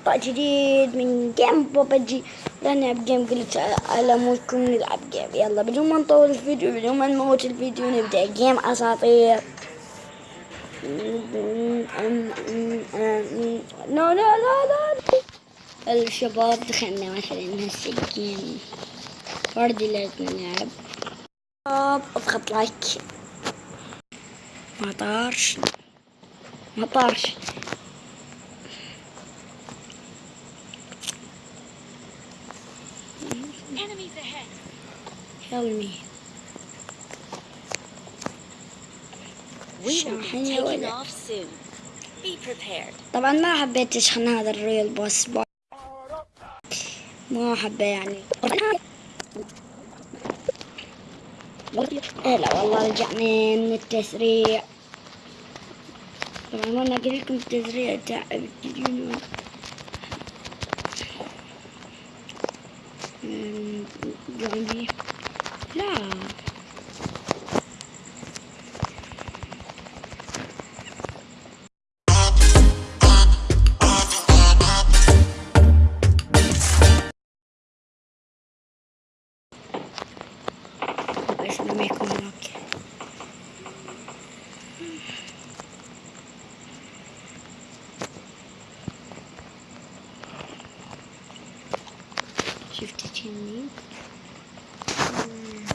مقطع جديد من جيم بوبجي نلعب جيم قلت على مودكم نلعب جيم. يلا بدون ما نطول الفيديو بدون ما نموت الفيديو نبدأ جيم أساطير. لا لا لا لا. الشباب دخلنا مثلا هسه الجيم. فردي لازم نلعب أضغط لايك ما طارش. ما طارش. Prepared. طبعا ما حبيت اشحن هذا الريل بوس. بو- ما احبه يعني. لا والله رجعنا من التسريع. طبعا وأنا أقول لكم التسريع تعب أمم، عندي لا بس لما يكون هناك Bye.